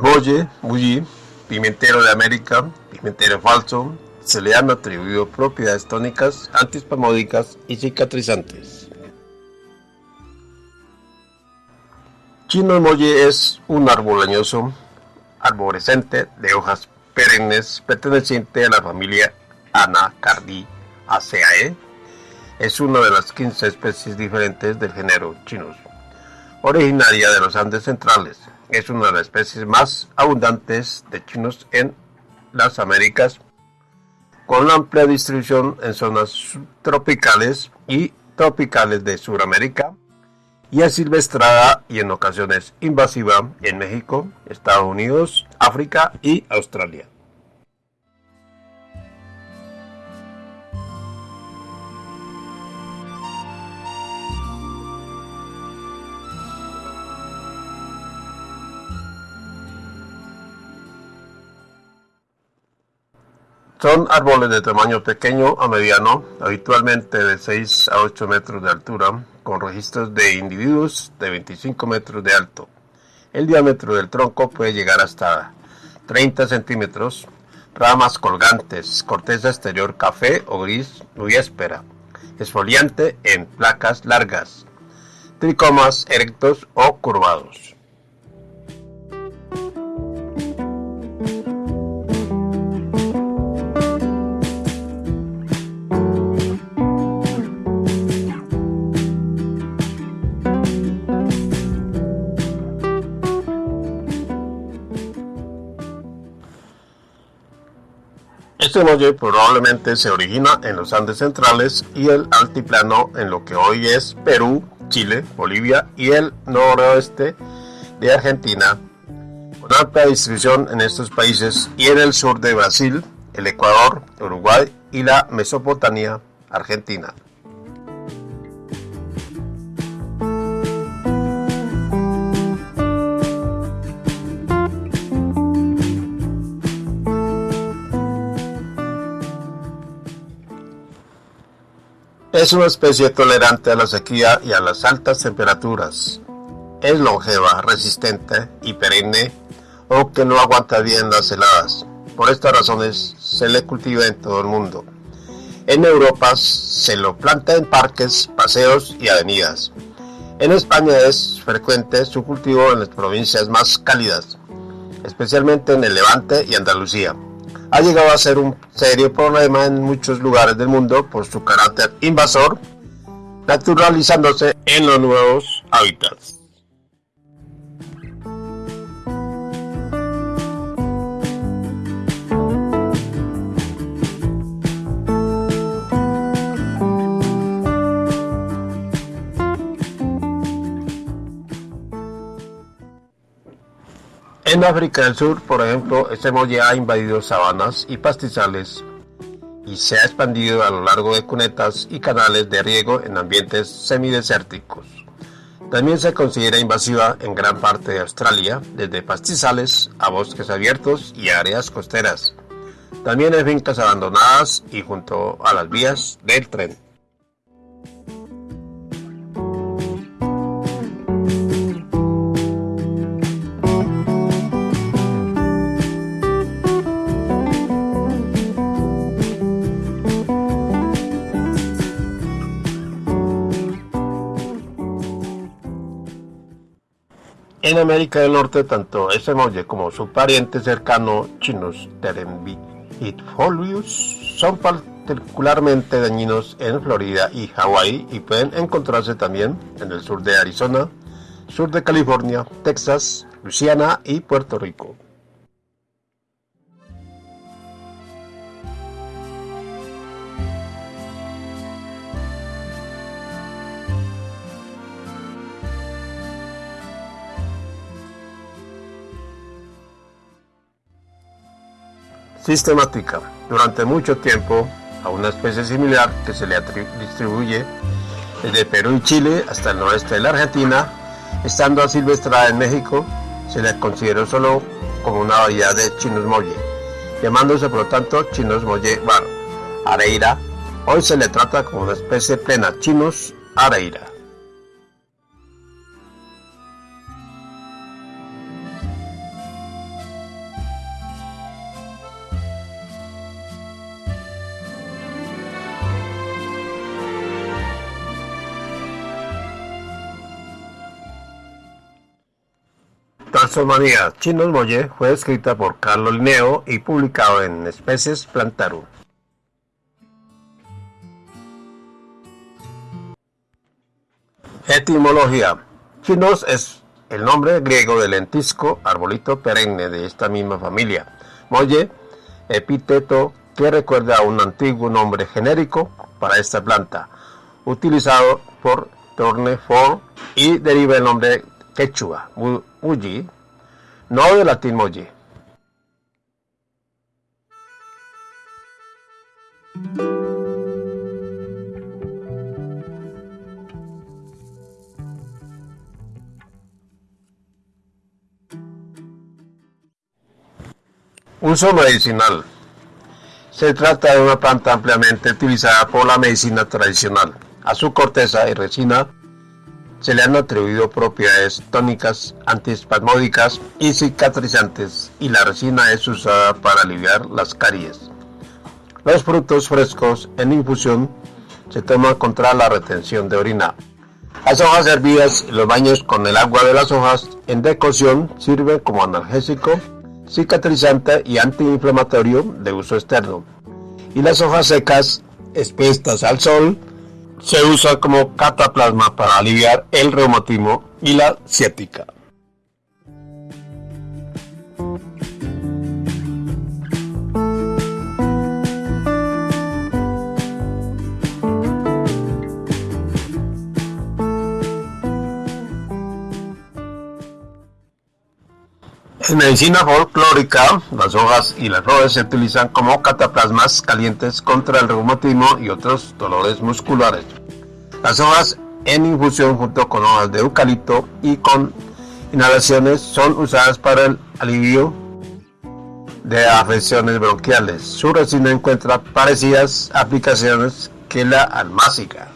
molle, mulli, pimentero de América, pimentero falso, se le han atribuido propiedades tónicas, antispamódicas y cicatrizantes. Chino molle es un árbol leñoso, arborescente, de hojas perennes, perteneciente a la familia Anacardiaceae. Es una de las 15 especies diferentes del género Chinus, originaria de los Andes centrales. Es una de las especies más abundantes de chinos en las Américas, con amplia distribución en zonas subtropicales y tropicales de Sudamérica, y silvestrada y en ocasiones invasiva en México, Estados Unidos, África y Australia. Son árboles de tamaño pequeño a mediano, habitualmente de 6 a 8 metros de altura, con registros de individuos de 25 metros de alto. El diámetro del tronco puede llegar hasta 30 centímetros. Ramas colgantes, corteza exterior café o gris, espera. Esfoliante en placas largas. Tricomas erectos o curvados. Este molle probablemente se origina en los Andes centrales y el altiplano en lo que hoy es Perú, Chile, Bolivia y el noroeste de Argentina, con amplia distribución en estos países y en el sur de Brasil, el Ecuador, Uruguay y la Mesopotamia, Argentina. Es una especie tolerante a la sequía y a las altas temperaturas. Es longeva, resistente y perenne, o que no aguanta bien las heladas. Por estas razones se le cultiva en todo el mundo. En Europa se lo planta en parques, paseos y avenidas. En España es frecuente su cultivo en las provincias más cálidas, especialmente en el Levante y Andalucía ha llegado a ser un serio problema en muchos lugares del mundo por su carácter invasor, naturalizándose en los nuevos hábitats. En África del Sur, por ejemplo, este molle ha invadido sabanas y pastizales y se ha expandido a lo largo de cunetas y canales de riego en ambientes semidesérticos. También se considera invasiva en gran parte de Australia, desde pastizales a bosques abiertos y áreas costeras. También en fincas abandonadas y junto a las vías del tren. En América del Norte, tanto ese molle como su pariente cercano Chinus terembifolius son particularmente dañinos en Florida y Hawái y pueden encontrarse también en el sur de Arizona, sur de California, Texas, Luisiana y Puerto Rico. Sistemática durante mucho tiempo a una especie similar que se le distribuye desde Perú y Chile hasta el noreste de la Argentina, estando silvestrada en México, se le consideró solo como una variedad de chinos molle, llamándose por lo tanto chinos molle bar, areira. Hoy se le trata como una especie plena chinos areira. Taxonomía Chinos Molle fue escrita por Carlos Linneo y publicado en Especies Plantarum. Etimología. Chinos es el nombre griego del lentisco, arbolito perenne de esta misma familia. Molle, epíteto que recuerda a un antiguo nombre genérico para esta planta, utilizado por Tornefort y deriva el nombre quechua, Muji, no de latín moji. Uso medicinal. Se trata de una planta ampliamente utilizada por la medicina tradicional. A su corteza y resina se le han atribuido propiedades tónicas, antiespasmódicas y cicatrizantes, y la resina es usada para aliviar las caries. Los frutos frescos en infusión se toman contra la retención de orina. Las hojas hervidas y los baños con el agua de las hojas en decocción sirven como analgésico, cicatrizante y antiinflamatorio de uso externo. Y las hojas secas, expuestas al sol, se usa como cataplasma para aliviar el reumatismo y la ciática. Medicina folclórica, las hojas y las flores se utilizan como cataplasmas calientes contra el reumatismo y otros dolores musculares. Las hojas en infusión junto con hojas de eucalipto y con inhalaciones son usadas para el alivio de afecciones bronquiales. Su resina encuentra parecidas aplicaciones que la almáciga.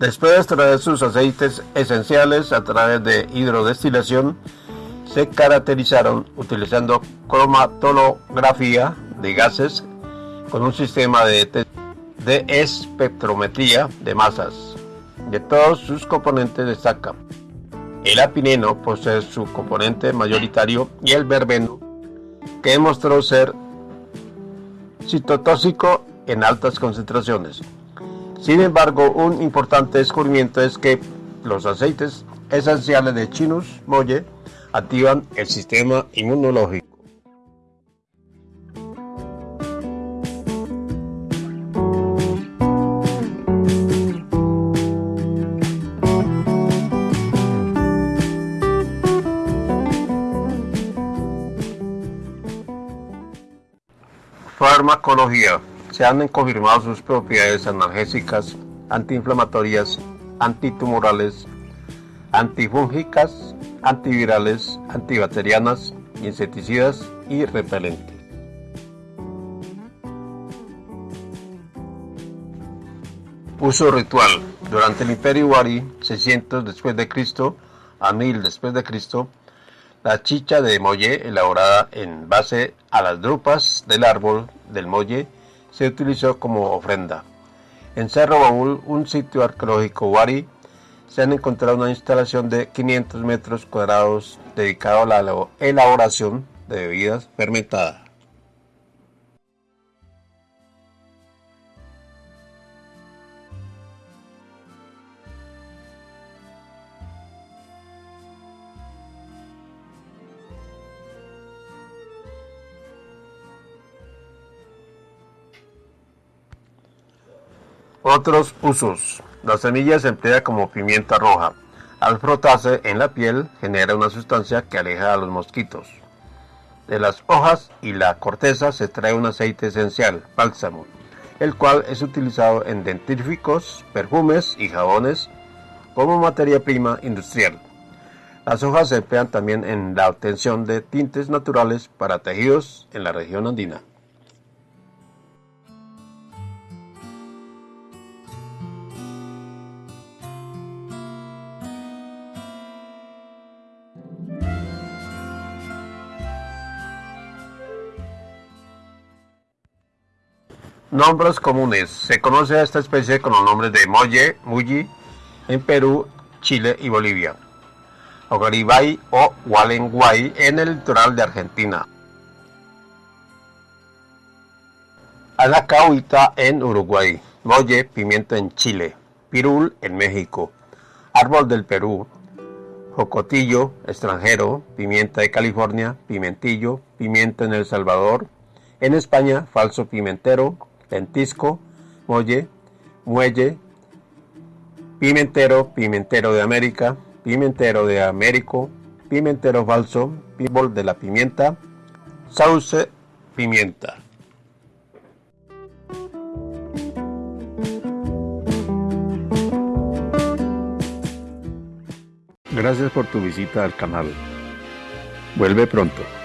Después de extraer sus aceites esenciales a través de hidrodestilación, se caracterizaron utilizando cromatolografía de gases con un sistema de, de espectrometría de masas. De todos sus componentes destacan el apineno posee su componente mayoritario y el verbeno, que demostró ser citotóxico en altas concentraciones. Sin embargo, un importante descubrimiento es que los aceites esenciales de Chinus molle activan el sistema inmunológico. Farmacología se han confirmado sus propiedades analgésicas, antiinflamatorias, antitumorales, antifúngicas, antivirales, antibacterianas, insecticidas y repelentes. Uso ritual. Durante el Imperio Wari, 600 después de Cristo a 1000 después de Cristo, la chicha de molle elaborada en base a las drupas del árbol del molle se utilizó como ofrenda. En Cerro Baúl, un sitio arqueológico Wari, se han encontrado una instalación de 500 metros cuadrados dedicado a la elaboración de bebidas fermentadas. Otros usos. La semilla se emplea como pimienta roja. Al frotarse en la piel genera una sustancia que aleja a los mosquitos. De las hojas y la corteza se trae un aceite esencial, bálsamo, el cual es utilizado en dentífricos, perfumes y jabones como materia prima industrial. Las hojas se emplean también en la obtención de tintes naturales para tejidos en la región andina. Nombres comunes. Se conoce a esta especie con los nombres de molle, mulli, en Perú, Chile y Bolivia. Ogaribay o Gualenguay en el litoral de Argentina. Anacahuita en Uruguay. Molle, pimienta en Chile. Pirul en México. Árbol del Perú. Jocotillo, extranjero. Pimienta de California. Pimentillo. Pimienta en El Salvador. En España, falso pimentero lentisco, molle, muelle, pimentero, pimentero de América, pimentero de Américo, pimentero falso, pibol de la pimienta, sauce, pimienta. Gracias por tu visita al canal. Vuelve pronto.